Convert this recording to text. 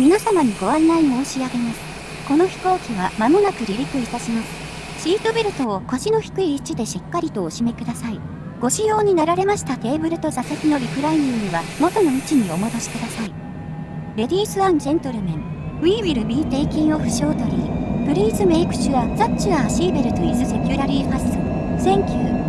皆様にご案内申し上げます。この飛行機は間もなく離陸いたします。シートベルトを腰の低い位置でしっかりとお締めください。ご使用になられましたテーブルと座席のリクライニングは元の位置にお戻しください。レディースジェントルメン、We will be taking off shortly. Please make sure that your seatbelt is securely fastened. Thank you.